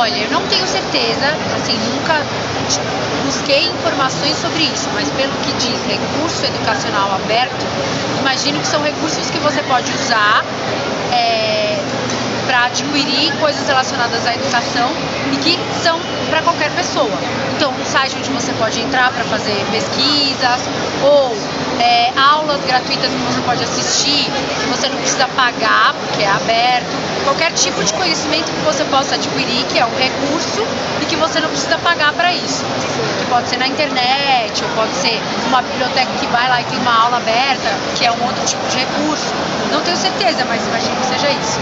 Olha, eu não tenho certeza, assim, nunca busquei informações sobre isso, mas pelo que diz recurso educacional aberto, imagino que são recursos que você pode usar é, para adquirir coisas relacionadas à educação e que são para qualquer pessoa. Então, um site onde você pode entrar para fazer pesquisas ou é, aulas gratuitas que você pode assistir, que você não precisa pagar, porque é aberto. Qualquer tipo de conhecimento que você possa adquirir, que é um recurso e que você não precisa pagar para isso. Que pode ser na internet, ou pode ser uma biblioteca que vai lá e tem uma aula aberta, que é um outro tipo de recurso. Não tenho certeza, mas imagino que seja isso.